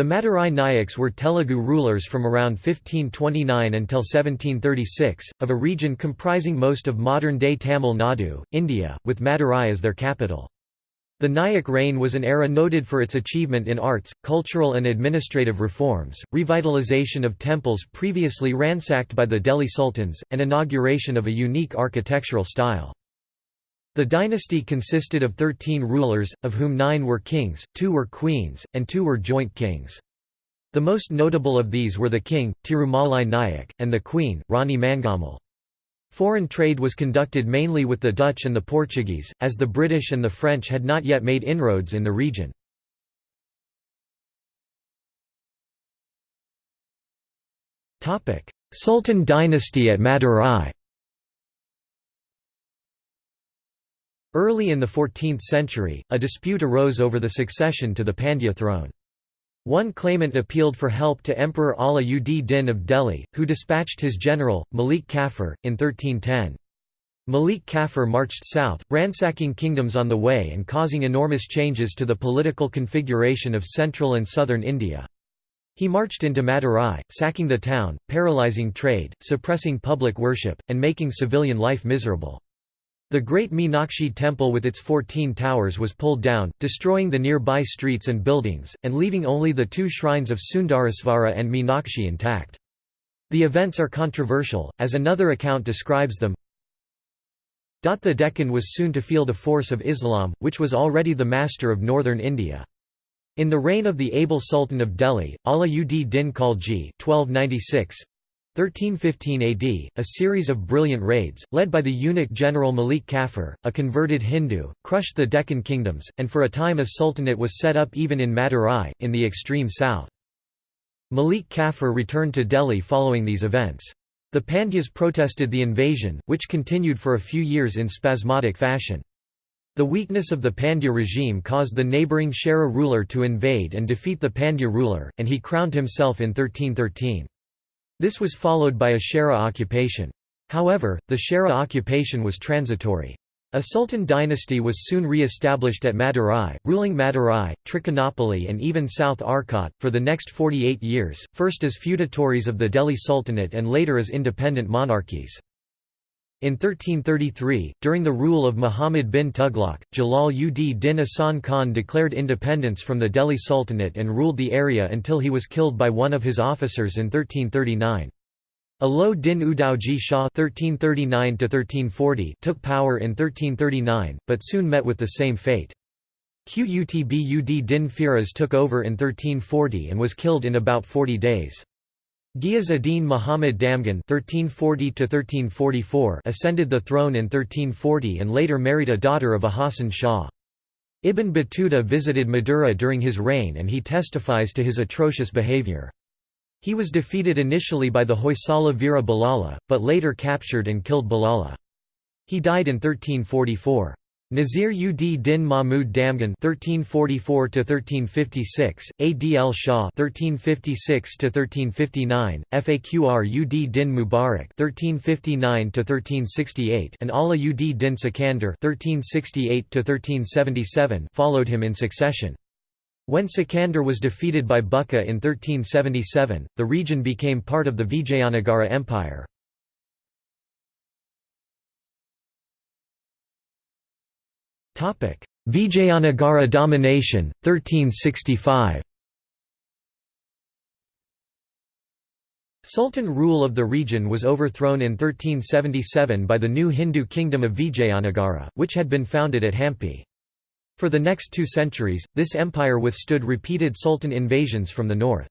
The Madurai Nayaks were Telugu rulers from around 1529 until 1736, of a region comprising most of modern-day Tamil Nadu, India, with Madurai as their capital. The Nayak reign was an era noted for its achievement in arts, cultural and administrative reforms, revitalization of temples previously ransacked by the Delhi sultans, and inauguration of a unique architectural style. The dynasty consisted of thirteen rulers, of whom nine were kings, two were queens, and two were joint kings. The most notable of these were the king, Tirumalai Nayak, and the queen, Rani Mangammal. Foreign trade was conducted mainly with the Dutch and the Portuguese, as the British and the French had not yet made inroads in the region. Sultan dynasty at Madurai Early in the 14th century, a dispute arose over the succession to the Pandya throne. One claimant appealed for help to Emperor Ala ud Din of Delhi, who dispatched his general, Malik Kafur, in 1310. Malik Kafur marched south, ransacking kingdoms on the way and causing enormous changes to the political configuration of central and southern India. He marched into Madurai, sacking the town, paralyzing trade, suppressing public worship, and making civilian life miserable. The great Meenakshi temple with its 14 towers was pulled down, destroying the nearby streets and buildings, and leaving only the two shrines of Sundarasvara and Meenakshi intact. The events are controversial, as another account describes them. The Deccan was soon to feel the force of Islam, which was already the master of northern India. In the reign of the able Sultan of Delhi, Ala ud Din Khalji 1296, 1315 AD, a series of brilliant raids, led by the eunuch general Malik Kafur, a converted Hindu, crushed the Deccan kingdoms, and for a time a sultanate was set up even in Madurai, in the extreme south. Malik Kafur returned to Delhi following these events. The Pandyas protested the invasion, which continued for a few years in spasmodic fashion. The weakness of the Pandya regime caused the neighbouring Chera ruler to invade and defeat the Pandya ruler, and he crowned himself in 1313. This was followed by a Chera occupation. However, the Chera occupation was transitory. A sultan dynasty was soon re-established at Madurai, ruling Madurai, Trichinopoly and even South Arcot, for the next 48 years, first as feudatories of the Delhi Sultanate and later as independent monarchies. In 1333, during the rule of Muhammad bin Tughlaq, Jalal ud din Ahsan Khan declared independence from the Delhi Sultanate and ruled the area until he was killed by one of his officers in 1339. Alo din Udauji Shah (1339–1340) took power in 1339, but soon met with the same fate. Qutb ud din Firoz took over in 1340 and was killed in about 40 days. Ghiyas-ud-Din Muhammad Damgan (1340–1344) ascended the throne in 1340 and later married a daughter of Ahassan Shah. Ibn Battuta visited Madura during his reign and he testifies to his atrocious behavior. He was defeated initially by the Hoysala Veera Ballala, but later captured and killed Balala. He died in 1344. Nazir ud Din Mahmud Damgan (1344–1356), Adl Shah (1356–1359), Faqr ud Din Mubarak (1359–1368), and Ala ud Din Sikandar (1368–1377) followed him in succession. When Sikandar was defeated by Bukka in 1377, the region became part of the Vijayanagara Empire. Vijayanagara domination, 1365 Sultan rule of the region was overthrown in 1377 by the new Hindu kingdom of Vijayanagara, which had been founded at Hampi. For the next two centuries, this empire withstood repeated sultan invasions from the north.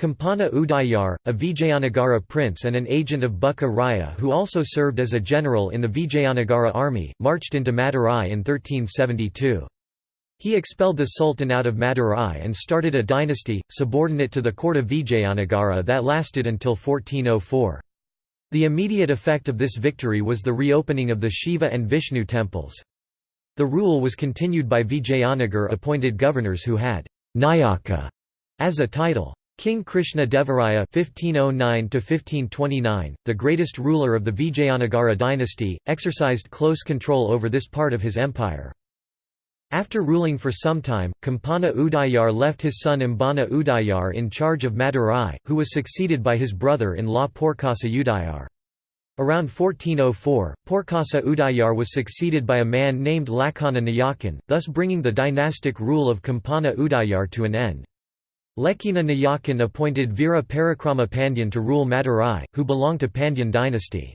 Kampana Udayar, a Vijayanagara prince and an agent of Bukka Raya who also served as a general in the Vijayanagara army, marched into Madurai in 1372. He expelled the sultan out of Madurai and started a dynasty, subordinate to the court of Vijayanagara that lasted until 1404. The immediate effect of this victory was the reopening of the Shiva and Vishnu temples. The rule was continued by Vijayanagar appointed governors who had Nayaka as a title. King Krishna Devaraya (1509–1529), the greatest ruler of the Vijayanagara dynasty, exercised close control over this part of his empire. After ruling for some time, Kampana Udayar left his son Imbana Udayar in charge of Madurai, who was succeeded by his brother-in-law Porkasa Udayar. Around 1404, Porkasa Udayar was succeeded by a man named Lakhana Nayakan, thus bringing the dynastic rule of Kampana Udayar to an end. Lakhana Nayakan appointed Veera Parakrama Pandyan to rule Madurai, who belonged to Pandyan dynasty.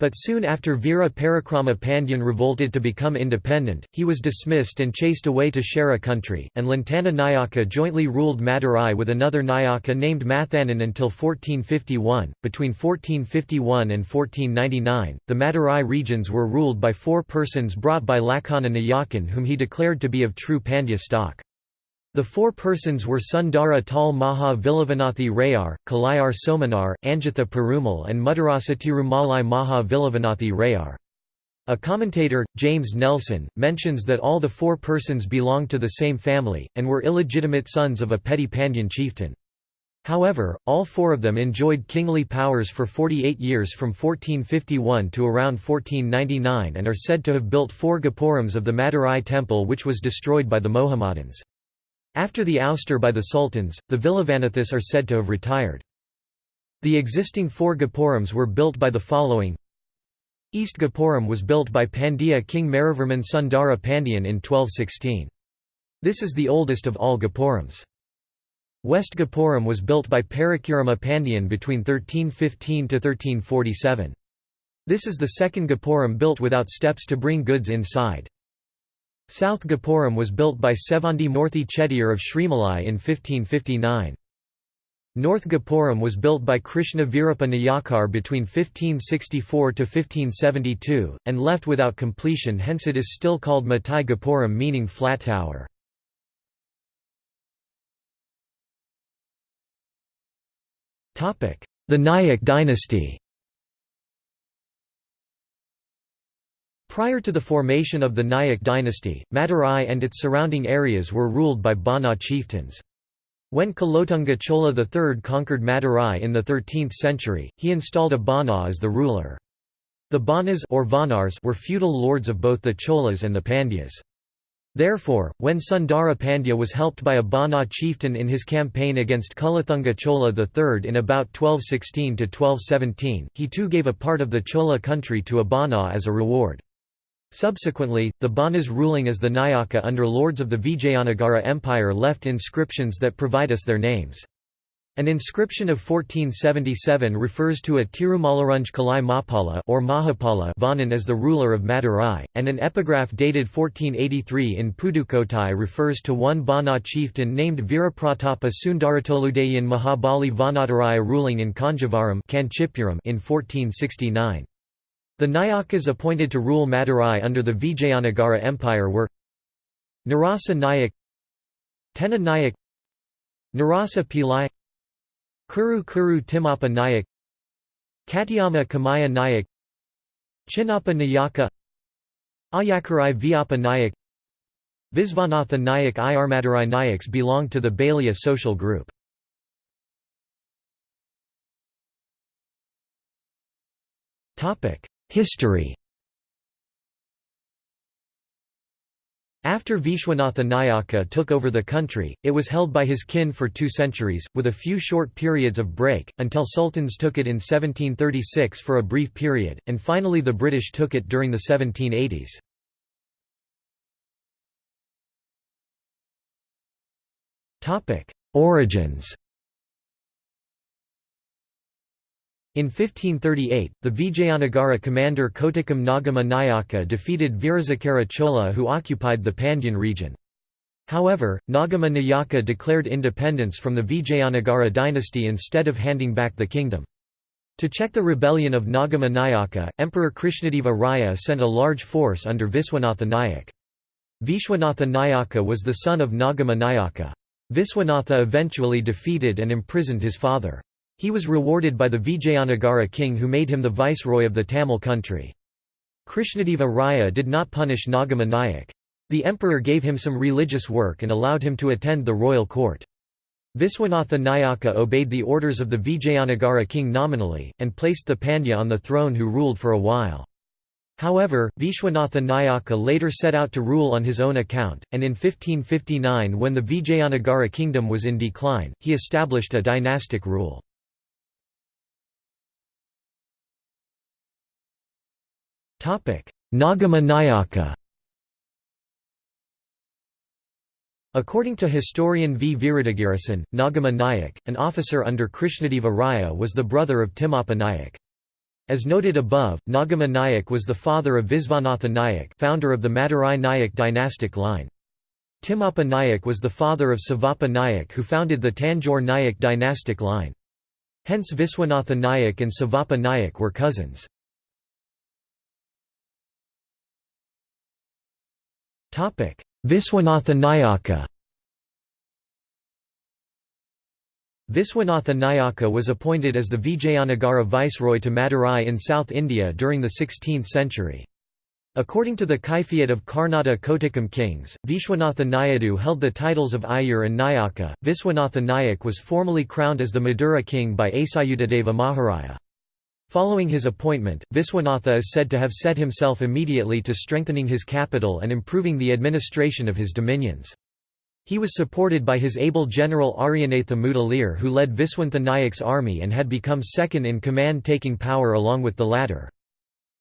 But soon after Veera Parakrama Pandyan revolted to become independent, he was dismissed and chased away to Chera country, and Lakhana Nayaka jointly ruled Madurai with another Nayaka named Mathanan until 1451. Between 1451 and 1499, the Madurai regions were ruled by four persons brought by Lakhana Nayakan whom he declared to be of true Pandya stock. The four persons were Sundara Tal Maha Vilavanathi Rayar, Kalayar Somanar, Anjitha Perumal and Mudarasa Tirumalai Maha Vilavanathi Rayar. A commentator, James Nelson, mentions that all the four persons belonged to the same family, and were illegitimate sons of a petty Pandyan chieftain. However, all four of them enjoyed kingly powers for 48 years from 1451 to around 1499 and are said to have built four Gopurams of the Madurai temple which was destroyed by the Mohammedans. After the ouster by the sultans, the Vilavanathis are said to have retired. The existing four Gopurams were built by the following East Gopuram was built by Pandya king Maravarman Sundara Pandyan in 1216. This is the oldest of all Gopurams. West Gopuram was built by Parakrama Pandyan between 1315 to 1347. This is the second Gopuram built without steps to bring goods inside. South Gopuram was built by Sevandi Morthi Chettiar of Srimalai in 1559. North Gopuram was built by Krishna Virapa Nayakar between 1564 to 1572, and left without completion hence it is still called Matai Gopuram meaning flat tower. The Nayak dynasty Prior to the formation of the Nayak dynasty, Madurai and its surrounding areas were ruled by Bana chieftains. When Kulothunga Chola III conquered Madurai in the 13th century, he installed a Bana as the ruler. The Banas or Vanars were feudal lords of both the Cholas and the Pandyas. Therefore, when Sundara Pandya was helped by a Bana chieftain in his campaign against Kulothunga Chola III in about 1216–1217, he too gave a part of the Chola country to a Bana as a reward. Subsequently, the Banas ruling as the Nayaka under lords of the Vijayanagara Empire left inscriptions that provide us their names. An inscription of 1477 refers to a Tirumalarunj Kalai Mapala or Mahapala Vanan as the ruler of Madurai, and an epigraph dated 1483 in Pudukottai refers to one Bana chieftain named Virapratapa Sundaratoludayan Mahabali Vanadaraya ruling in Kanjavaram in 1469. The Nayakas appointed to rule Madurai under the Vijayanagara Empire were Narasa Nayak Tena Nayak Narasa Pillai Kuru Kuru Timappa Nayak Katyama Kamaya Nayak Chinnappa Nayaka Ayakarai Vyapa Nayak Visvanatha Nayak Irmadurai Nayaks belonged to the Balija social group. Topic History After Vishwanatha Nayaka took over the country, it was held by his kin for two centuries, with a few short periods of break, until sultans took it in 1736 for a brief period, and finally the British took it during the 1780s. Origins In 1538, the Vijayanagara commander Kotikam Nagama Nayaka defeated Virazakara Chola who occupied the Pandyan region. However, Nagama Nayaka declared independence from the Vijayanagara dynasty instead of handing back the kingdom. To check the rebellion of Nagama Nayaka, Emperor Krishnadeva Raya sent a large force under Viswanatha Nayak. Vishwanatha Nayaka was the son of Nagama Nayaka. Viswanatha eventually defeated and imprisoned his father. He was rewarded by the Vijayanagara king who made him the viceroy of the Tamil country. Krishnadeva Raya did not punish Nagama Nayak. The emperor gave him some religious work and allowed him to attend the royal court. Viswanatha Nayaka obeyed the orders of the Vijayanagara king nominally, and placed the Pandya on the throne who ruled for a while. However, Vishwanatha Nayaka later set out to rule on his own account, and in 1559 when the Vijayanagara kingdom was in decline, he established a dynastic rule. Nagama Nayaka According to historian V. Viruddhagirasan, Nagama Nayak, an officer under Krishnadeva Raya was the brother of Timmappa Nayak. As noted above, Nagama Nayak was the father of Visvanatha Nayak founder of the Madurai Nayak dynastic line. Timmappa Nayak was the father of Sivappa Nayak who founded the Tanjore Nayak dynastic line. Hence Viswanatha Nayak and Sivappa Nayak were cousins. Viswanatha Nayaka Viswanatha Nayaka was appointed as the Vijayanagara viceroy to Madurai in South India during the 16th century. According to the Kaifiyat of Karnata Kotikam kings, Vishwanatha Nayadu held the titles of Ayur and Nayaka. Viswanatha Nayak was formally crowned as the Madura king by Asayudadeva Maharaya. Following his appointment, Viswanatha is said to have set himself immediately to strengthening his capital and improving the administration of his dominions. He was supported by his able general Aryanatha Mudaliar who led Viswantha Nayak's army and had become second in command taking power along with the latter.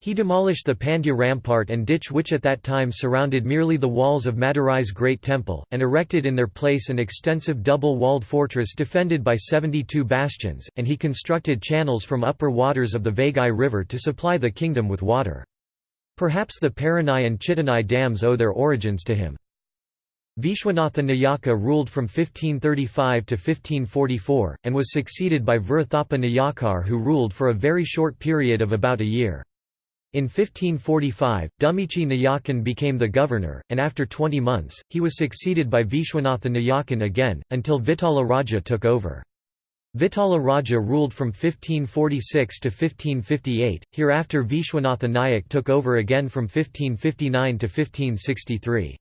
He demolished the Pandya rampart and ditch which at that time surrounded merely the walls of Madurai's great temple, and erected in their place an extensive double-walled fortress defended by 72 bastions, and he constructed channels from upper waters of the Vaigai river to supply the kingdom with water. Perhaps the Paranai and Chittanai dams owe their origins to him. Vishwanatha Nayaka ruled from 1535 to 1544, and was succeeded by Virthapa Nayakar who ruled for a very short period of about a year. In 1545, Dumichi Nayakan became the governor, and after 20 months, he was succeeded by Vishwanatha Nayakan again, until Vitala Raja took over. Vitala Raja ruled from 1546 to 1558, hereafter Vishwanatha Nayak took over again from 1559 to 1563.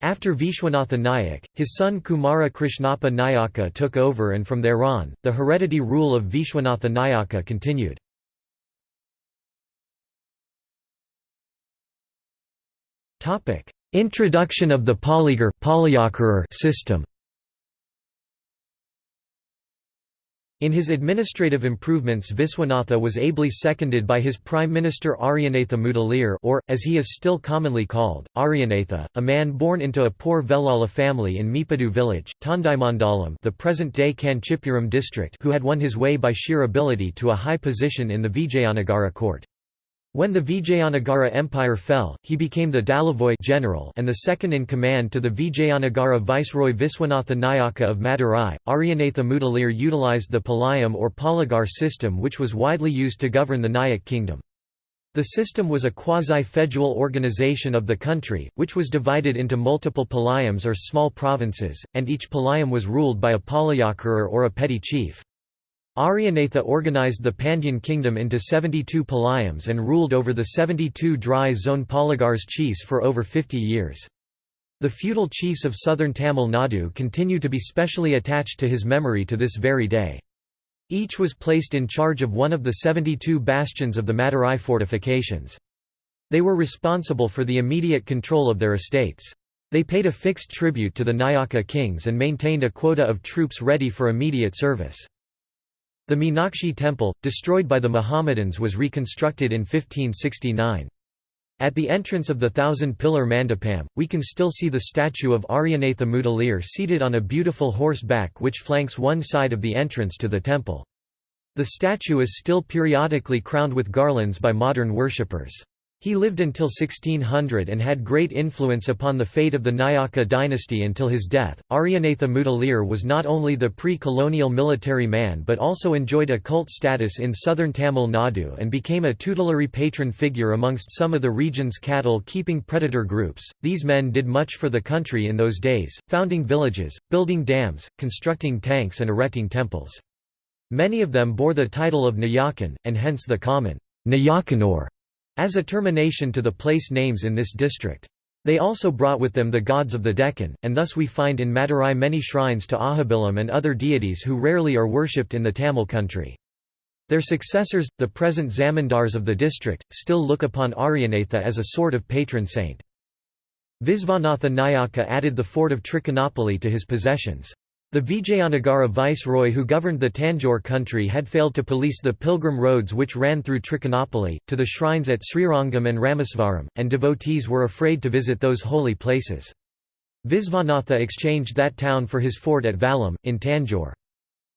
After Vishwanatha Nayak, his son Kumara Krishnappa Nayaka took over and from there on, the heredity rule of Vishwanatha Nayaka continued. Introduction of the polygar system In his administrative improvements Viswanatha was ably seconded by his Prime Minister Aryanatha Mudaliar or, as he is still commonly called, Aryanatha, a man born into a poor Velala family in Mipadu village, Tondaimandalam the present-day Kanchipuram district who had won his way by sheer ability to a high position in the Vijayanagara court. When the Vijayanagara Empire fell, he became the Dalavoy general and the second-in-command to the Vijayanagara viceroy Viswanatha Nayaka of Madurai. Aryanatha Mudaliar utilized the Palayam or Polygar system which was widely used to govern the Nayak kingdom. The system was a quasi-federal organization of the country, which was divided into multiple palayams or small provinces, and each palayam was ruled by a palayakara or a petty chief. Aryanatha organized the Pandyan kingdom into 72 palayams and ruled over the 72 dry zone polygars chiefs for over 50 years. The feudal chiefs of southern Tamil Nadu continue to be specially attached to his memory to this very day. Each was placed in charge of one of the 72 bastions of the Madurai fortifications. They were responsible for the immediate control of their estates. They paid a fixed tribute to the Nayaka kings and maintained a quota of troops ready for immediate service. The Meenakshi temple, destroyed by the Mohammedans was reconstructed in 1569. At the entrance of the thousand-pillar mandapam, we can still see the statue of Aryanatha Mudaliar seated on a beautiful horse back which flanks one side of the entrance to the temple. The statue is still periodically crowned with garlands by modern worshippers. He lived until 1600 and had great influence upon the fate of the Nayaka dynasty until his death. Aryanatha Mudaliar was not only the pre colonial military man but also enjoyed a cult status in southern Tamil Nadu and became a tutelary patron figure amongst some of the region's cattle keeping predator groups. These men did much for the country in those days, founding villages, building dams, constructing tanks, and erecting temples. Many of them bore the title of Nayakan, and hence the common Nayakanur as a termination to the place names in this district. They also brought with them the gods of the Deccan, and thus we find in Madurai many shrines to Ahobilam and other deities who rarely are worshipped in the Tamil country. Their successors, the present zamindars of the district, still look upon Aryanatha as a sort of patron saint. Visvanatha Nayaka added the fort of Trichinopoly to his possessions. The Vijayanagara viceroy who governed the Tanjore country had failed to police the pilgrim roads which ran through Trichinopoly, to the shrines at Srirangam and Ramesvaram, and devotees were afraid to visit those holy places. Visvanatha exchanged that town for his fort at Vallam, in Tanjore.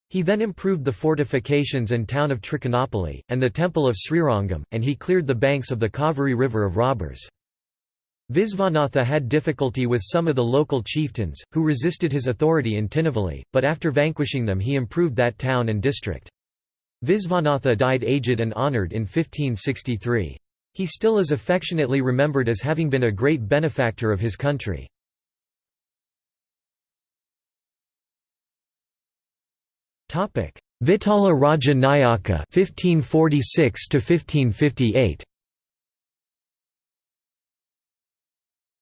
He then improved the fortifications and town of Trichinopoly, and the temple of Srirangam, and he cleared the banks of the Kaveri River of robbers. Visvanatha had difficulty with some of the local chieftains, who resisted his authority in Tinnevelly, but after vanquishing them he improved that town and district. Visvanatha died aged and honoured in 1563. He still is affectionately remembered as having been a great benefactor of his country. Vitala Raja Nayaka 1546 to 1558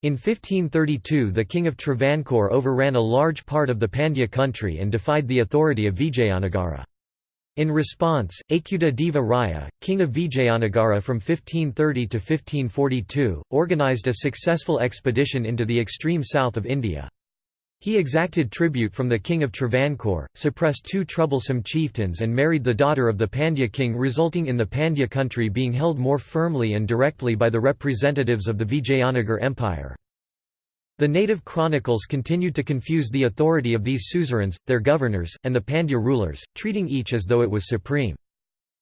In 1532 the king of Travancore overran a large part of the Pandya country and defied the authority of Vijayanagara. In response, Achyuta Deva Raya, king of Vijayanagara from 1530 to 1542, organized a successful expedition into the extreme south of India. He exacted tribute from the king of Travancore, suppressed two troublesome chieftains and married the daughter of the Pandya king resulting in the Pandya country being held more firmly and directly by the representatives of the Vijayanagar Empire. The native chronicles continued to confuse the authority of these suzerains, their governors, and the Pandya rulers, treating each as though it was supreme.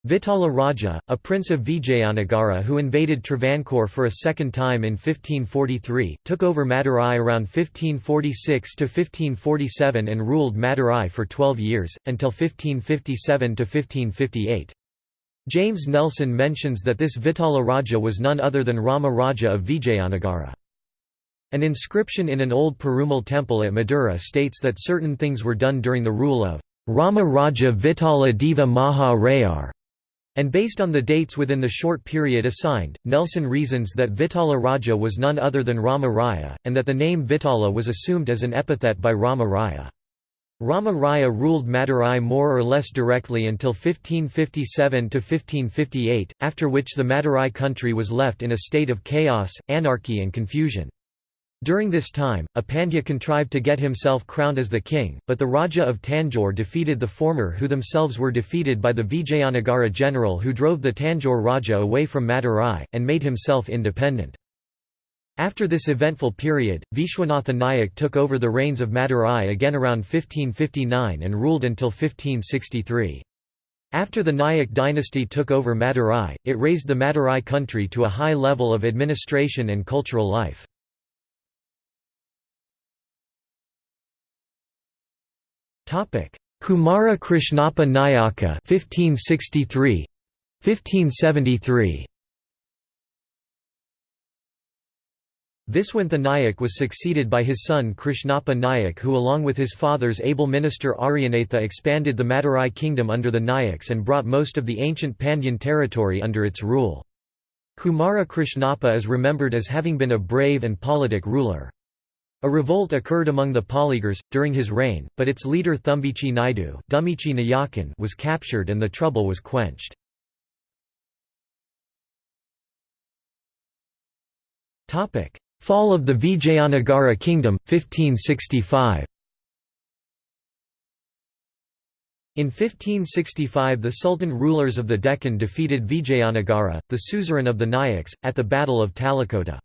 Vitala Raja, a prince of Vijayanagara who invaded Travancore for a second time in 1543, took over Madurai around 1546–1547 and ruled Madurai for 12 years, until 1557–1558. James Nelson mentions that this Vitala Raja was none other than Rama Raja of Vijayanagara. An inscription in an old Perumal temple at Madura states that certain things were done during the rule of Rama Raja Vitala Deva Maha Rayar and based on the dates within the short period assigned, Nelson reasons that Vitala Raja was none other than Rama Raya, and that the name Vitala was assumed as an epithet by Rama Raya. Rama Raya ruled Madurai more or less directly until 1557–1558, after which the Madurai country was left in a state of chaos, anarchy and confusion. During this time, a Pandya contrived to get himself crowned as the king, but the Raja of Tanjore defeated the former who themselves were defeated by the Vijayanagara general who drove the Tanjore Raja away from Madurai, and made himself independent. After this eventful period, Vishwanatha Nayak took over the reins of Madurai again around 1559 and ruled until 1563. After the Nayak dynasty took over Madurai, it raised the Madurai country to a high level of administration and cultural life. Kumara Krishnappa Nayaka 1563 1573 Viswantha Nayak was succeeded by his son Krishnappa Nayak who along with his father's able minister Aryanatha expanded the Madurai kingdom under the Nayaks and brought most of the ancient Pandyan territory under its rule. Kumara Krishnappa is remembered as having been a brave and politic ruler. A revolt occurred among the Polygars, during his reign, but its leader Thumbichi Naidu was captured and the trouble was quenched. Fall of the Vijayanagara kingdom, 1565 In 1565 the Sultan rulers of the Deccan defeated Vijayanagara, the suzerain of the Nayaks, at the Battle of Talikota.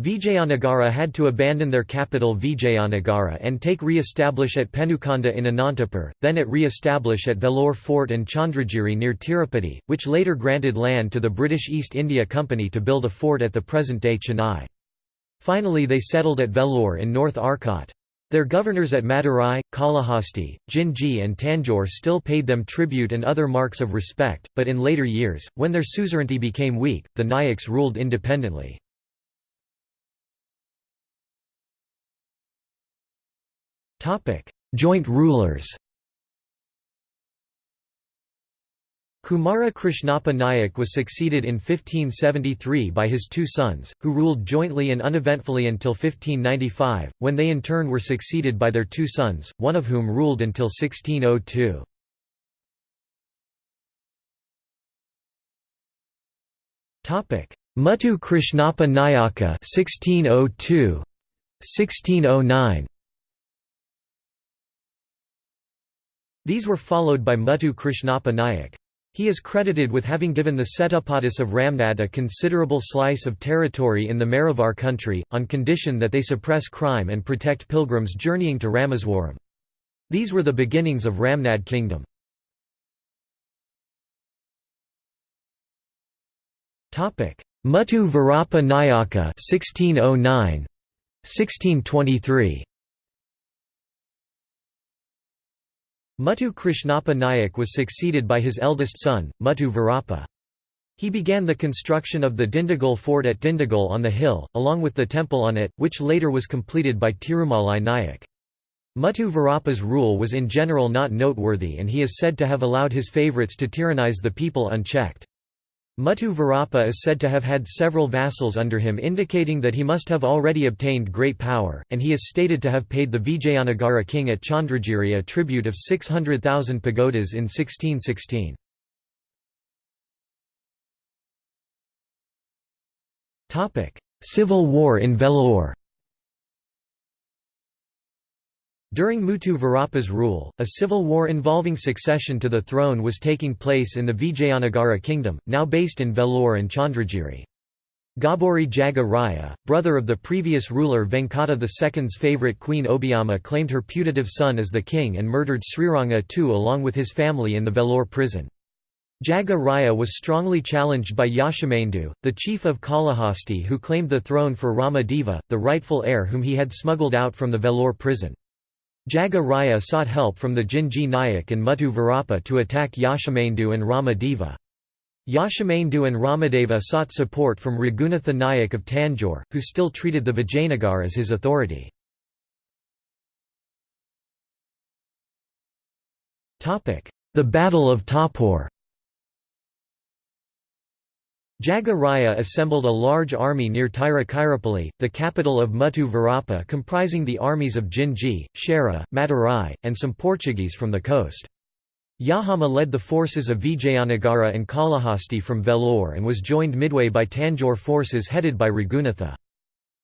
Vijayanagara had to abandon their capital Vijayanagara and take re-establish at Penukonda in Anantapur, then at re-establish at Vellore Fort and Chandragiri near Tirupati, which later granted land to the British East India Company to build a fort at the present-day Chennai. Finally they settled at Vellore in North Arcot. Their governors at Madurai, Kalahasti, Jinji and Tanjore still paid them tribute and other marks of respect, but in later years, when their suzerainty became weak, the Nayaks ruled independently. Joint rulers Kumara Krishnappa Nayak was succeeded in 1573 by his two sons, who ruled jointly and uneventfully until 1595, when they in turn were succeeded by their two sons, one of whom ruled until 1602. Muttu Krishnappa Nayaka 1602 1609 These were followed by Muttu Krishnappa Nayak. He is credited with having given the Setupadis of Ramnad a considerable slice of territory in the Maravar country, on condition that they suppress crime and protect pilgrims journeying to Rameswaram. These were the beginnings of Ramnad kingdom. Muttu Virappa Nayaka 1609 1623 Muttu Krishnappa Nayak was succeeded by his eldest son, Muttu Virappa. He began the construction of the Dindigul fort at Dindigul on the hill, along with the temple on it, which later was completed by Tirumalai Nayak. Muttu Virappa's rule was in general not noteworthy and he is said to have allowed his favourites to tyrannize the people unchecked. Muttu Virappa is said to have had several vassals under him indicating that he must have already obtained great power, and he is stated to have paid the Vijayanagara king at Chandragiri a tribute of 600,000 pagodas in 1616. Civil war in Vellore During Mutu Virappa's rule, a civil war involving succession to the throne was taking place in the Vijayanagara kingdom, now based in Vellore and Chandragiri. Ghaburi Jaga Raya, brother of the previous ruler Venkata II's favourite queen Obiama claimed her putative son as the king and murdered Sriranga II along with his family in the Vellore prison. Jaga Raya was strongly challenged by Yashamendu, the chief of Kalahasti who claimed the throne for Ramadeva, the rightful heir whom he had smuggled out from the Vellore prison. Jaga Raya sought help from the Jinji Nayak and Muttu Virappa to attack Yashamendu and Ramadeva. Yashamendu and Ramadeva sought support from Raghunatha Nayak of Tanjore, who still treated the Vijayanagar as his authority. The Battle of Tapur Jaga Raya assembled a large army near Tiruchirappalli, the capital of Muttu comprising the armies of Jinji, Chera, Madurai, and some Portuguese from the coast. Yahama led the forces of Vijayanagara and Kalahasti from Vellore and was joined midway by Tanjore forces headed by Raghunatha.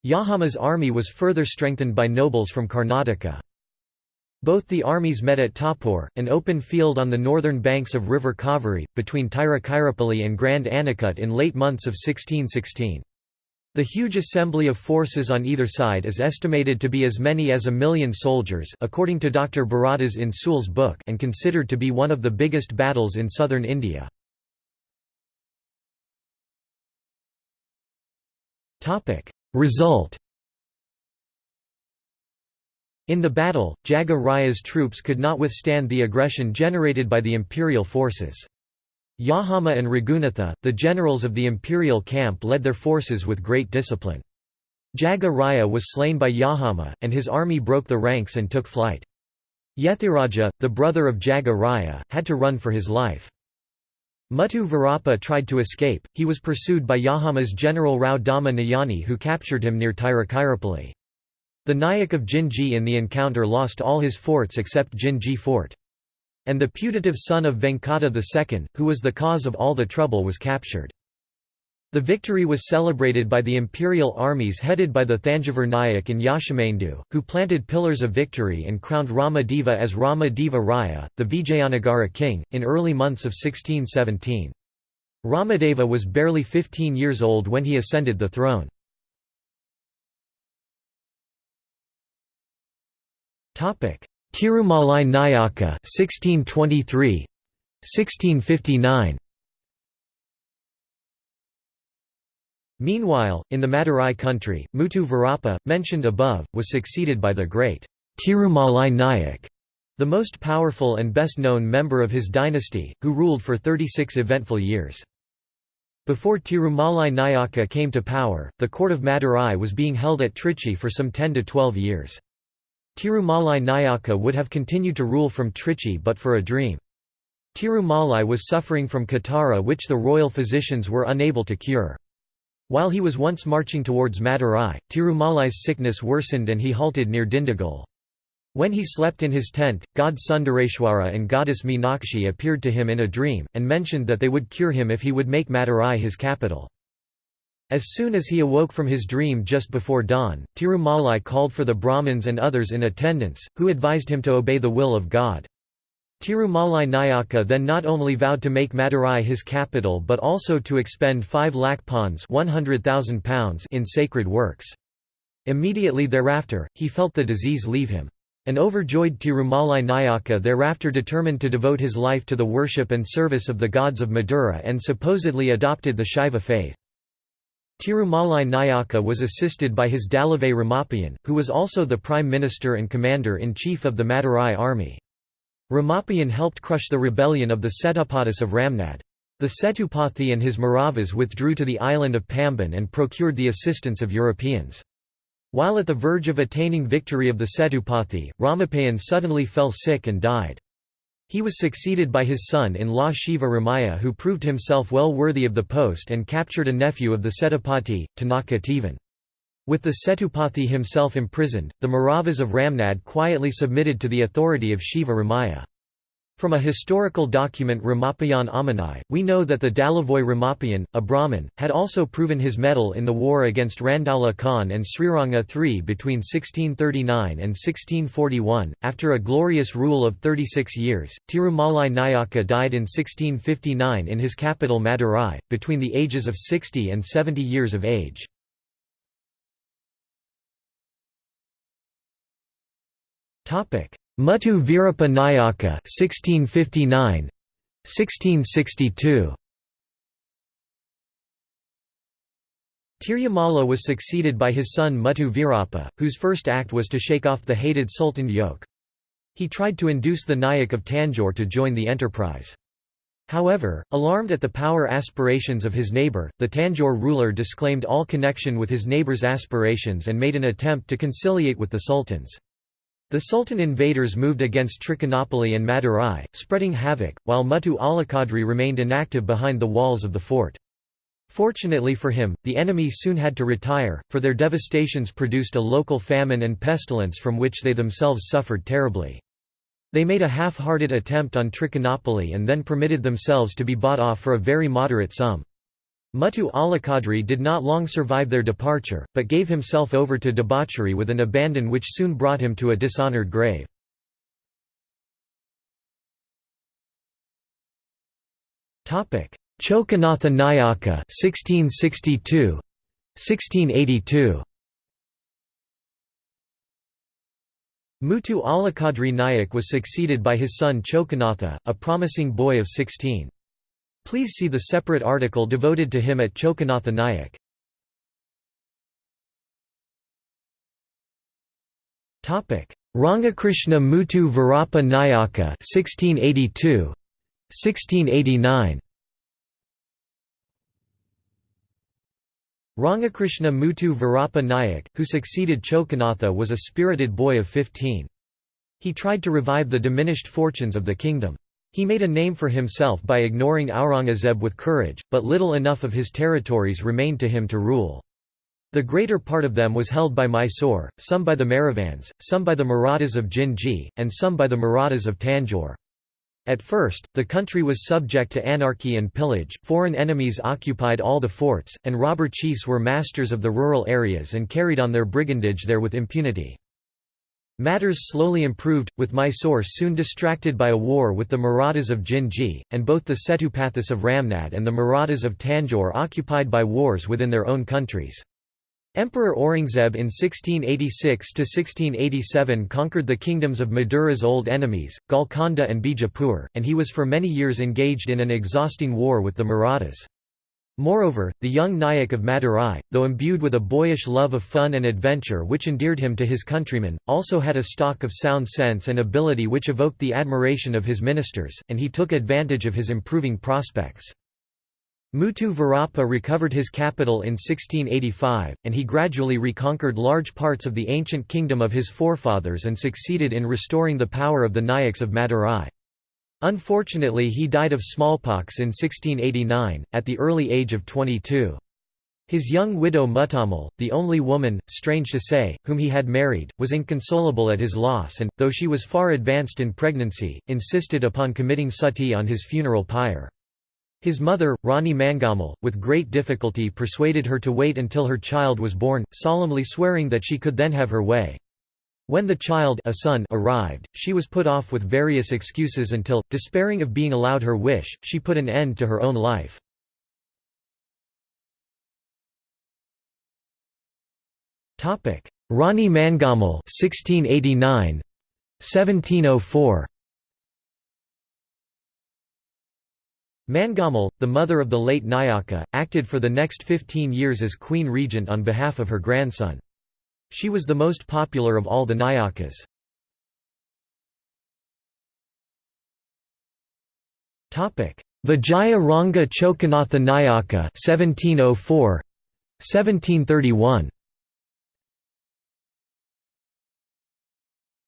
Yahama's army was further strengthened by nobles from Karnataka. Both the armies met at Tapur, an open field on the northern banks of river Kaveri, between Tiruchirappalli and Grand Anicut in late months of 1616. The huge assembly of forces on either side is estimated to be as many as a million soldiers according to Dr. Bharadas in Sewell's book and considered to be one of the biggest battles in southern India. Result in the battle, Jaga Raya's troops could not withstand the aggression generated by the imperial forces. Yahama and Raghunatha, the generals of the imperial camp led their forces with great discipline. Jaga Raya was slain by Yahama, and his army broke the ranks and took flight. Yethiraja, the brother of Jaga Raya, had to run for his life. Muttu Virappa tried to escape, he was pursued by Yahama's general Rao Dama Nayani who captured him near Tiruchirappalli. The Nayak of Jinji in the encounter lost all his forts except Jinji fort. And the putative son of Venkata II, who was the cause of all the trouble was captured. The victory was celebrated by the imperial armies headed by the Thanjavur Nayak and Yashamendu, who planted pillars of victory and crowned Rama Deva as Rama Deva Raya, the Vijayanagara king, in early months of 1617. Ramadeva was barely 15 years old when he ascended the throne. Tirumalai Nayaka 1623 1659 Meanwhile, in the Madurai country, Muttu Virappa, mentioned above, was succeeded by the great Tirumalai Nayak, the most powerful and best-known member of his dynasty, who ruled for 36 eventful years. Before Tirumalai Nayaka came to power, the court of Madurai was being held at Trichy for some 10 to 12 years. Tirumalai Nayaka would have continued to rule from Trichy but for a dream. Tirumalai was suffering from catarrh which the royal physicians were unable to cure. While he was once marching towards Madurai, Tirumalai's sickness worsened and he halted near Dindigul. When he slept in his tent, god Sundareshwara and goddess Meenakshi appeared to him in a dream, and mentioned that they would cure him if he would make Madurai his capital. As soon as he awoke from his dream just before dawn, Tirumalai called for the Brahmins and others in attendance, who advised him to obey the will of God. Tirumalai Nayaka then not only vowed to make Madurai his capital but also to expend 5 lakh pounds in sacred works. Immediately thereafter, he felt the disease leave him. An overjoyed Tirumalai Nayaka thereafter determined to devote his life to the worship and service of the gods of Madura and supposedly adopted the Shaiva faith. Tirumalai Nayaka was assisted by his Dalavai Ramapian, who was also the prime minister and commander-in-chief of the Madurai army. Ramapian helped crush the rebellion of the Setupatis of Ramnad. The Setupathi and his Maravas withdrew to the island of Pamban and procured the assistance of Europeans. While at the verge of attaining victory of the Setupathi, Ramapayan suddenly fell sick and died. He was succeeded by his son-in-law Shiva Ramaya who proved himself well worthy of the post and captured a nephew of the Setupati, Tanaka Tivan. With the Setupathi himself imprisoned, the Maravas of Ramnad quietly submitted to the authority of Shiva Ramaya. From a historical document Ramapayan Amanai, we know that the Dalavoy Ramapayan, a Brahmin, had also proven his mettle in the war against Randaula Khan and Sriranga III between 1639 and 1641. After a glorious rule of 36 years, Tirumalai Nayaka died in 1659 in his capital Madurai, between the ages of 60 and 70 years of age. Muttu Veerappa Nayaka 1659 1662 Tirumala was succeeded by his son Muttu Veerappa, whose first act was to shake off the hated Sultan yoke. He tried to induce the Nayak of Tanjore to join the enterprise. However, alarmed at the power aspirations of his neighbour, the Tanjore ruler disclaimed all connection with his neighbor's aspirations and made an attempt to conciliate with the sultans. The Sultan invaders moved against Trichinopoly and Madurai, spreading havoc, while Muttu Alakadri remained inactive behind the walls of the fort. Fortunately for him, the enemy soon had to retire, for their devastations produced a local famine and pestilence from which they themselves suffered terribly. They made a half-hearted attempt on Trichinopoly and then permitted themselves to be bought off for a very moderate sum. Muttu Alakadri did not long survive their departure, but gave himself over to debauchery with an abandon which soon brought him to a dishonoured grave. Chokanatha Nayaka 1662 1682 Muttu Alakadri Nayak was succeeded by his son Chokanatha, a promising boy of 16. Please see the separate article devoted to him at Chokanatha Nayak. Rangakrishna Muttu Veerappa Nayaka 1682 1689 Rangakrishna Muttu Veerappa Nayak, who succeeded Chokanatha was a spirited boy of 15. He tried to revive the diminished fortunes of the kingdom. He made a name for himself by ignoring Aurangzeb with courage, but little enough of his territories remained to him to rule. The greater part of them was held by Mysore, some by the Maravans, some by the Marathas of Jinji, and some by the Marathas of Tanjore. At first, the country was subject to anarchy and pillage, foreign enemies occupied all the forts, and robber chiefs were masters of the rural areas and carried on their brigandage there with impunity. Matters slowly improved, with Mysore soon distracted by a war with the Marathas of Jinji, and both the Setupathis of Ramnad and the Marathas of Tanjore occupied by wars within their own countries. Emperor Aurangzeb in 1686–1687 conquered the kingdoms of Madura's old enemies, Golconda and Bijapur, and he was for many years engaged in an exhausting war with the Marathas. Moreover, the young Nayak of Madurai, though imbued with a boyish love of fun and adventure which endeared him to his countrymen, also had a stock of sound sense and ability which evoked the admiration of his ministers, and he took advantage of his improving prospects. Mutu Varappa recovered his capital in 1685, and he gradually reconquered large parts of the ancient kingdom of his forefathers and succeeded in restoring the power of the Nayaks of Madurai. Unfortunately he died of smallpox in 1689, at the early age of 22. His young widow Mutamal, the only woman, strange to say, whom he had married, was inconsolable at his loss and, though she was far advanced in pregnancy, insisted upon committing sati on his funeral pyre. His mother, Rani Mangamal, with great difficulty persuaded her to wait until her child was born, solemnly swearing that she could then have her way. When the child a son arrived, she was put off with various excuses until, despairing of being allowed her wish, she put an end to her own life. Rani Mangamal 1689 1704 Mangamal, the mother of the late Nayaka, acted for the next 15 years as queen regent on behalf of her grandson. She was the most popular of all the Nayakas. Vijaya Ranga Chokanatha Nayaka 1704 1731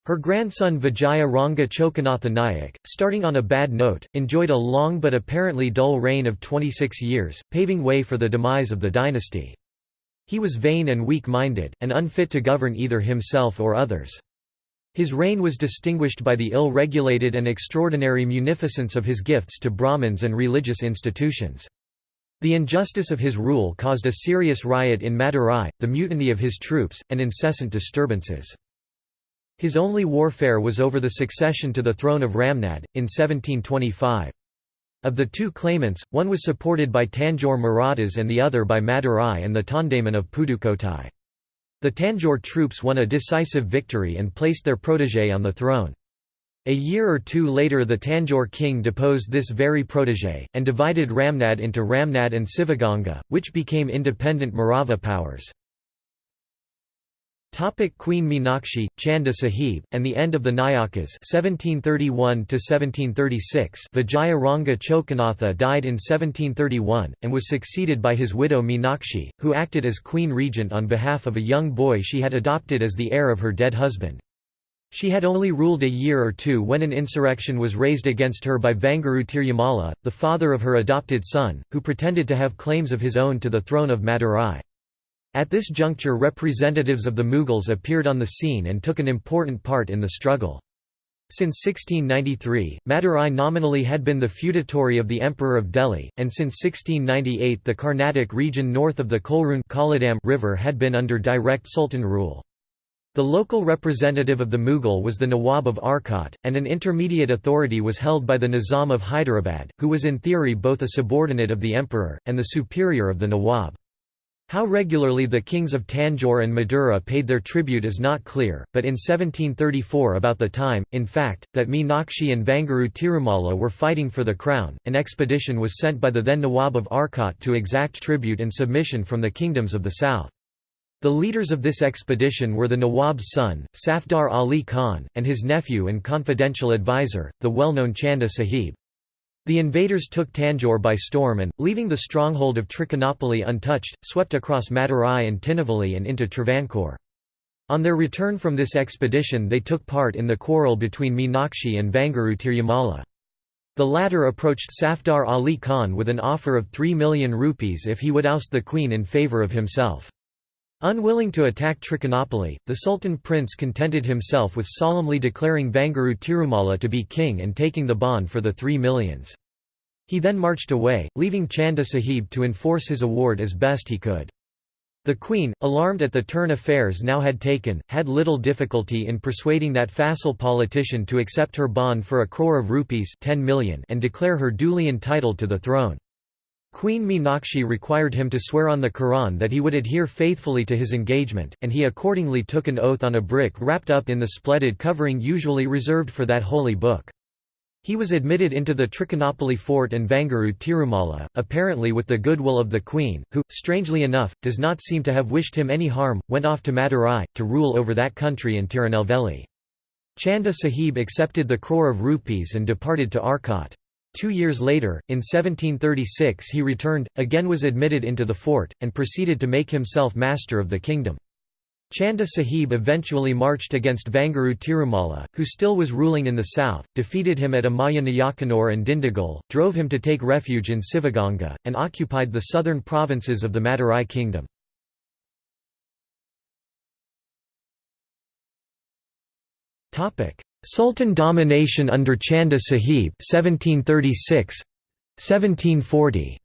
Her grandson Vijaya Ranga Chokanatha Nayak, starting on a bad note, enjoyed a long but apparently dull reign of 26 years, paving way for the demise of the dynasty. He was vain and weak-minded, and unfit to govern either himself or others. His reign was distinguished by the ill-regulated and extraordinary munificence of his gifts to Brahmins and religious institutions. The injustice of his rule caused a serious riot in Madurai, the mutiny of his troops, and incessant disturbances. His only warfare was over the succession to the throne of Ramnad, in 1725. Of the two claimants, one was supported by Tanjore Marathas and the other by Madurai and the Tondaiman of Pudukottai. The Tanjore troops won a decisive victory and placed their protégé on the throne. A year or two later the Tanjore king deposed this very protégé, and divided Ramnad into Ramnad and Sivaganga, which became independent Marava powers. Topic Queen Meenakshi, Chanda Sahib, and the end of the Nayakas 1731 Vijaya Ranga Chokanatha died in 1731, and was succeeded by his widow Meenakshi, who acted as queen regent on behalf of a young boy she had adopted as the heir of her dead husband. She had only ruled a year or two when an insurrection was raised against her by Vanguru Tirumala, the father of her adopted son, who pretended to have claims of his own to the throne of Madurai. At this juncture representatives of the Mughals appeared on the scene and took an important part in the struggle. Since 1693, Madurai nominally had been the feudatory of the Emperor of Delhi, and since 1698 the Carnatic region north of the Coleroon River had been under direct Sultan rule. The local representative of the Mughal was the Nawab of Arcot, and an intermediate authority was held by the Nizam of Hyderabad, who was in theory both a subordinate of the emperor, and the superior of the Nawab. How regularly the kings of Tanjore and Madura paid their tribute is not clear, but in 1734 about the time, in fact, that Meenakshi and Vanguru Tirumala were fighting for the crown, an expedition was sent by the then Nawab of Arcot to exact tribute and submission from the kingdoms of the south. The leaders of this expedition were the Nawab's son, Safdar Ali Khan, and his nephew and confidential advisor, the well-known Chanda Sahib. The invaders took Tanjore by storm and, leaving the stronghold of Trichinopoly untouched, swept across Madurai and Tinnevelly and into Travancore. On their return from this expedition they took part in the quarrel between Meenakshi and Vanguru Tirumala. The latter approached Safdar Ali Khan with an offer of 3 million rupees if he would oust the queen in favour of himself. Unwilling to attack Trichinopoly, the Sultan prince contented himself with solemnly declaring Vanguru Tirumala to be king and taking the bond for the three millions. He then marched away, leaving Chanda Sahib to enforce his award as best he could. The Queen, alarmed at the turn affairs now had taken, had little difficulty in persuading that facile politician to accept her bond for a crore of rupees 10 million and declare her duly entitled to the throne. Queen Meenakshi required him to swear on the Quran that he would adhere faithfully to his engagement, and he accordingly took an oath on a brick wrapped up in the splendid covering usually reserved for that holy book. He was admitted into the Trichinopoly fort and Vanguru Tirumala, apparently with the goodwill of the queen, who, strangely enough, does not seem to have wished him any harm, went off to Madurai, to rule over that country and Tirunelveli. Chanda Sahib accepted the crore of rupees and departed to Arcot. Two years later, in 1736 he returned, again was admitted into the fort, and proceeded to make himself master of the kingdom. Chanda Sahib eventually marched against Vanguru Tirumala, who still was ruling in the south, defeated him at Amaya Nayakanur and Dindigul, drove him to take refuge in Sivaganga, and occupied the southern provinces of the Madurai kingdom. Sultan domination under Chanda Sahib 1736 1740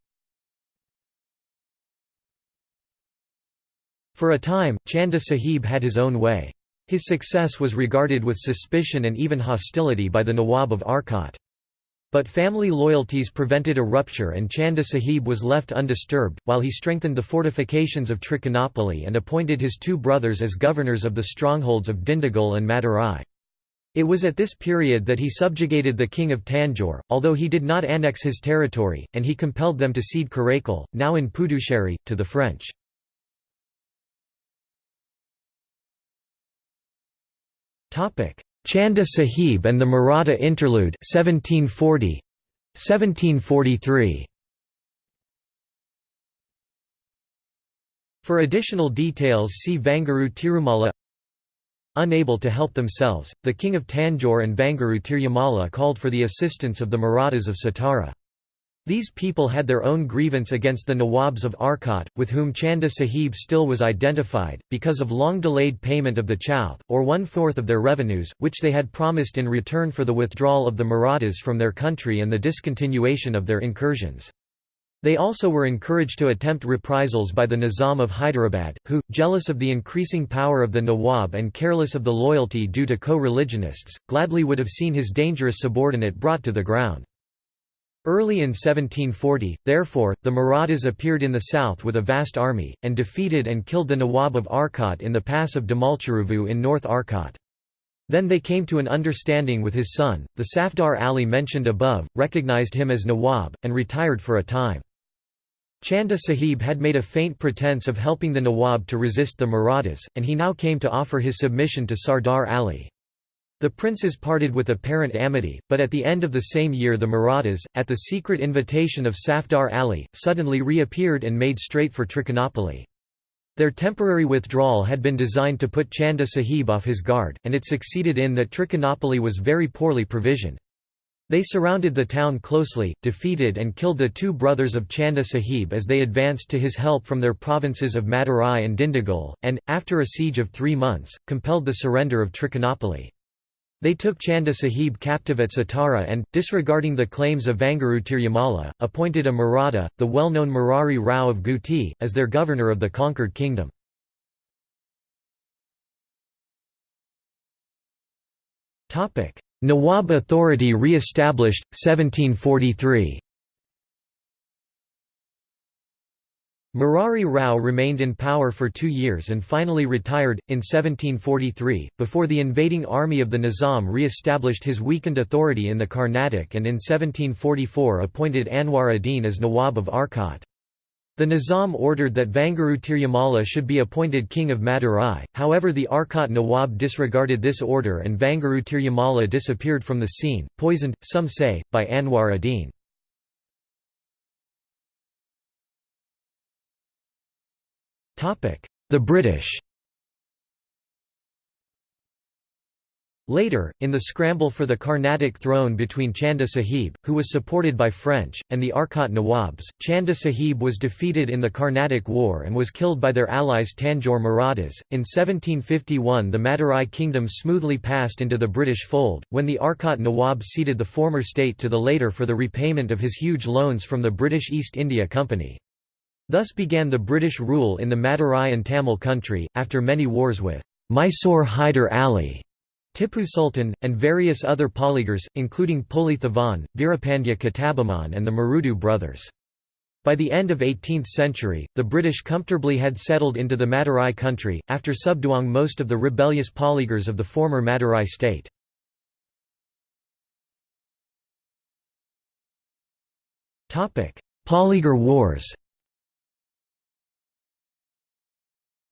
For a time, Chanda Sahib had his own way. His success was regarded with suspicion and even hostility by the Nawab of Arcot. But family loyalties prevented a rupture and Chanda Sahib was left undisturbed, while he strengthened the fortifications of Trichinopoly and appointed his two brothers as governors of the strongholds of Dindigul and Madurai. It was at this period that he subjugated the king of Tanjore, although he did not annex his territory, and he compelled them to cede Karaikal, now in Puducherry, to the French. Chanda Sahib and the Maratha Interlude 1740 1743 For additional details see Vanguru Tirumala Unable to help themselves, the king of Tanjore and Vanguru Tirumala called for the assistance of the Marathas of Satara. These people had their own grievance against the Nawabs of Arcot, with whom Chanda Sahib still was identified, because of long-delayed payment of the chowth, or one-fourth of their revenues, which they had promised in return for the withdrawal of the Marathas from their country and the discontinuation of their incursions. They also were encouraged to attempt reprisals by the Nizam of Hyderabad, who, jealous of the increasing power of the Nawab and careless of the loyalty due to co-religionists, gladly would have seen his dangerous subordinate brought to the ground. Early in 1740, therefore, the Marathas appeared in the south with a vast army, and defeated and killed the Nawab of Arcot in the pass of Damalcheruvu in North Arcot. Then they came to an understanding with his son, the Safdar Ali mentioned above, recognized him as Nawab, and retired for a time. Chanda Sahib had made a faint pretense of helping the Nawab to resist the Marathas, and he now came to offer his submission to Safdar Ali. The princes parted with apparent amity, but at the end of the same year the Marathas, at the secret invitation of Safdar Ali, suddenly reappeared and made straight for Trichinopoly. Their temporary withdrawal had been designed to put Chanda Sahib off his guard, and it succeeded in that Trichinopoly was very poorly provisioned. They surrounded the town closely, defeated and killed the two brothers of Chanda Sahib as they advanced to his help from their provinces of Madurai and Dindigul, and, after a siege of three months, compelled the surrender of Trichinopoly. They took Chanda Sahib captive at Satara and, disregarding the claims of Vanguru Tirumala, appointed a Maratha, the well-known Murari Rao of Gutti, as their governor of the conquered kingdom. Nawab authority re-established, 1743 Murari Rao remained in power for two years and finally retired, in 1743, before the invading army of the Nizam re-established his weakened authority in the Carnatic and in 1744 appointed Anwar ad-Din as Nawab of Arcot. The Nizam ordered that Vanguru Tirumala should be appointed king of Madurai, however the Arcot Nawab disregarded this order and Vanguru Tirumala disappeared from the scene, poisoned, some say, by Anwar ad-Din. The British Later, in the scramble for the Carnatic throne between Chanda Sahib, who was supported by French, and the Arcot Nawabs, Chanda Sahib was defeated in the Carnatic War and was killed by their allies Tanjore Marathas. In 1751, the Madurai kingdom smoothly passed into the British fold, when the Arcot Nawab ceded the former state to the later for the repayment of his huge loans from the British East India Company. Thus began the British rule in the Madurai and Tamil country, after many wars with Mysore Hyder Ali, Tipu Sultan, and various other polygars, including Puli Thevan, Veerapandya Kattabomman and the Marudu brothers. By the end of 18th century, the British comfortably had settled into the Madurai country, after subduing most of the rebellious polygars of the former Madurai state. Polygar Wars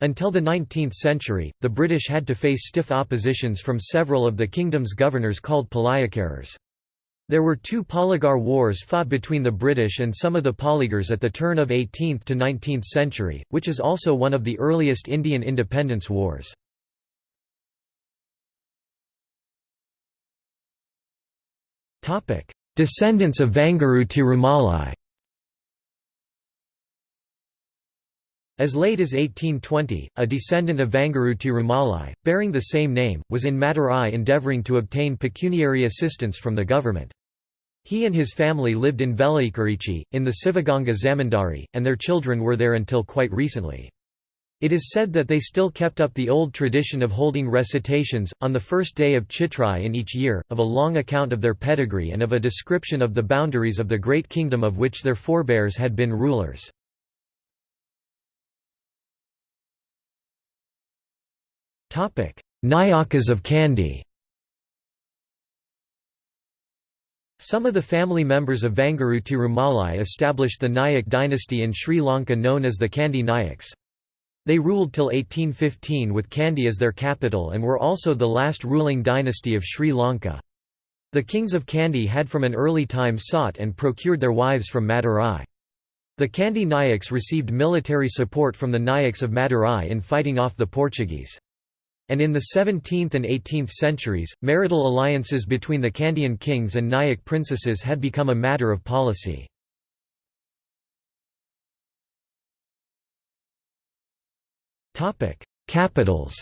Until the 19th century, the British had to face stiff oppositions from several of the kingdom's governors called Palayakaras. There were two Polygar wars fought between the British and some of the Polygars at the turn of 18th to 19th century, which is also one of the earliest Indian independence wars. Descendants of Vanguru Tirumalai As late as 1820, a descendant of Vanguru Tirumalai, bearing the same name, was in Madurai endeavouring to obtain pecuniary assistance from the government. He and his family lived in Velaikurichi, in the Sivaganga Zamindari, and their children were there until quite recently. It is said that they still kept up the old tradition of holding recitations, on the first day of Chitrai in each year, of a long account of their pedigree and of a description of the boundaries of the great kingdom of which their forebears had been rulers. Nayakas of Kandy Some of the family members of Vanguru Tirumalai established the Nayak dynasty in Sri Lanka known as the Kandy Nayaks. They ruled till 1815 with Kandy as their capital and were also the last ruling dynasty of Sri Lanka. The kings of Kandy had from an early time sought and procured their wives from Madurai. The Kandy Nayaks received military support from the Nayaks of Madurai in fighting off the Portuguese. And in the 17th and 18th centuries, marital alliances between the Kandyan kings and Nayak princesses had become a matter of policy. Capitals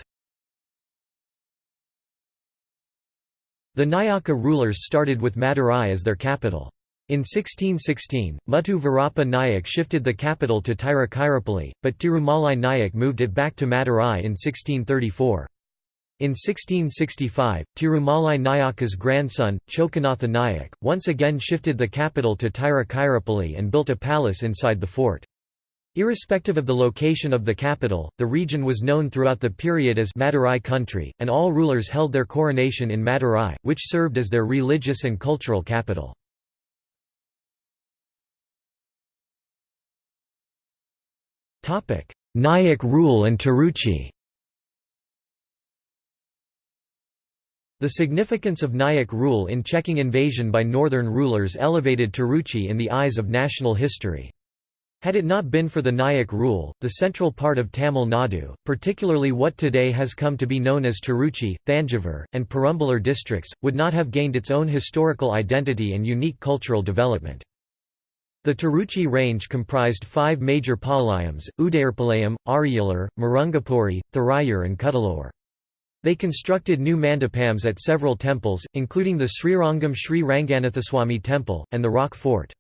The Nayaka rulers started with Madurai as their capital. In 1616, Muthu Virappa Nayak shifted the capital to Tiruchirappalli, but Tirumalai Nayak moved it back to Madurai in 1634. In 1665, Tirumalai Nayaka's grandson, Chokanatha Nayak, once again shifted the capital to Tiruchirappalli and built a palace inside the fort. Irrespective of the location of the capital, the region was known throughout the period as Madurai country, and all rulers held their coronation in Madurai, which served as their religious and cultural capital. Nayak rule and Tiruchi The significance of Nayak rule in checking invasion by northern rulers elevated Tiruchi in the eyes of national history. Had it not been for the Nayak rule, the central part of Tamil Nadu, particularly what today has come to be known as Tiruchi, Thanjavur, and Perambalur districts, would not have gained its own historical identity and unique cultural development. The Tiruchi range comprised five major palayams, Udayarpalayam, Ariyalur, Marungapuri, Thurayur and Cuddalore. They constructed new mandapams at several temples, including the Srirangam Sri Ranganathaswamy temple, and the Rock Fort.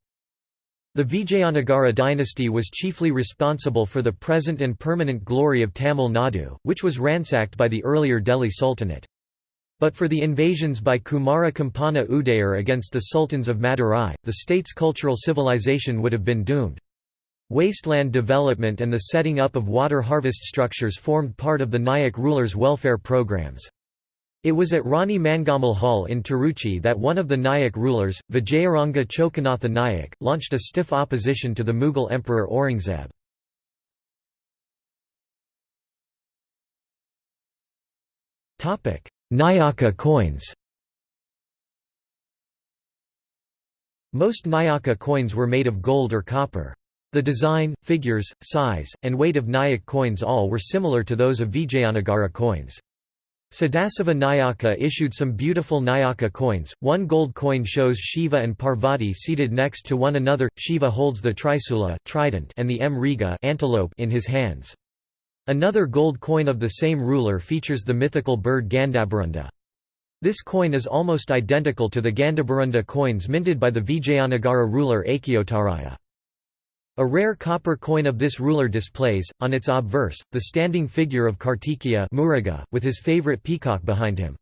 The Vijayanagara dynasty was chiefly responsible for the present and permanent glory of Tamil Nadu, which was ransacked by the earlier Delhi Sultanate. But for the invasions by Kumara Kampana Udayar against the sultans of Madurai, the state's cultural civilization would have been doomed. Wasteland development and the setting up of water harvest structures formed part of the Nayak rulers' welfare programs. It was at Rani Mangamal Hall in Tiruchi that one of the Nayak rulers, Vijayaranga Chokanatha Nayak, launched a stiff opposition to the Mughal Emperor Aurangzeb. Nayaka coins Most Nayaka coins were made of gold or copper. The design, figures, size, and weight of Nayak coins all were similar to those of Vijayanagara coins. Sadasiva Nayaka issued some beautiful Nayaka coins. One gold coin shows Shiva and Parvati seated next to one another. Shiva holds the Trisula trident and the Mriga antelope in his hands. Another gold coin of the same ruler features the mythical bird Gandhabarunda. This coin is almost identical to the Gandhabarunda coins minted by the Vijayanagara ruler Achyutaraya. A rare copper coin of this ruler displays, on its obverse, the standing figure of Kartikeya Muruga, with his favorite peacock behind him.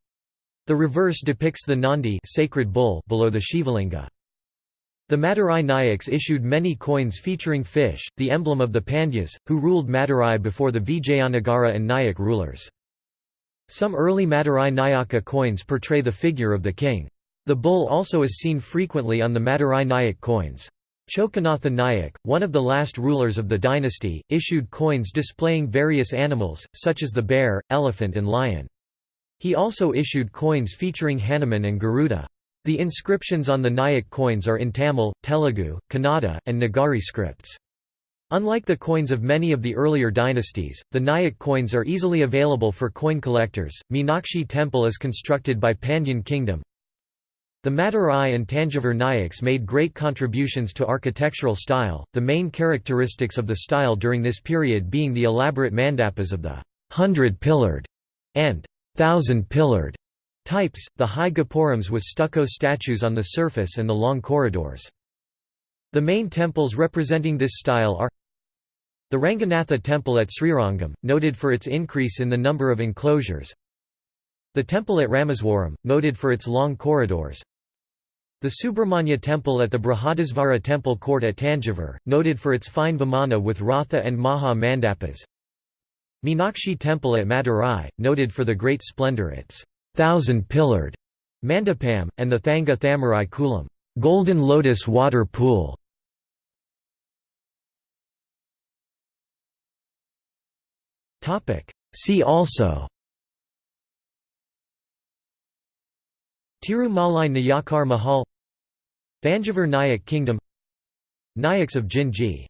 The reverse depicts the Nandi sacred bull below the Shivalinga. The Madurai Nayaks issued many coins featuring fish, the emblem of the Pandyas, who ruled Madurai before the Vijayanagara and Nayak rulers. Some early Madurai Nayaka coins portray the figure of the king. The bull also is seen frequently on the Madurai Nayak coins. Chokanatha Nayak, one of the last rulers of the dynasty, issued coins displaying various animals, such as the bear, elephant and lion. He also issued coins featuring Hanuman and Garuda. The inscriptions on the Nayak coins are in Tamil, Telugu, Kannada, and Nagari scripts. Unlike the coins of many of the earlier dynasties, the Nayak coins are easily available for coin collectors. Meenakshi temple is constructed by Pandyan kingdom, the Madurai and Tanjavur Nayaks made great contributions to architectural style, the main characteristics of the style during this period being the elaborate mandapas of the hundred-pillared and thousand-pillared Types, the high gopurams with stucco statues on the surface and the long corridors. The main temples representing this style are the Ranganatha temple at Srirangam, noted for its increase in the number of enclosures the temple at Rameswaram, noted for its long corridors the Subramanya temple at the Brihadisvara temple court at Tanjavur, noted for its fine vimana with Ratha and Maha Mandapas Meenakshi temple at Madurai, noted for the great splendour its thousand-pillared mandapam, and the Thanga Thamarai Kulam golden lotus water pool. See also Tirumalai Nayakar Mahal Thanjavur Nayak Kingdom Nayaks of Jinji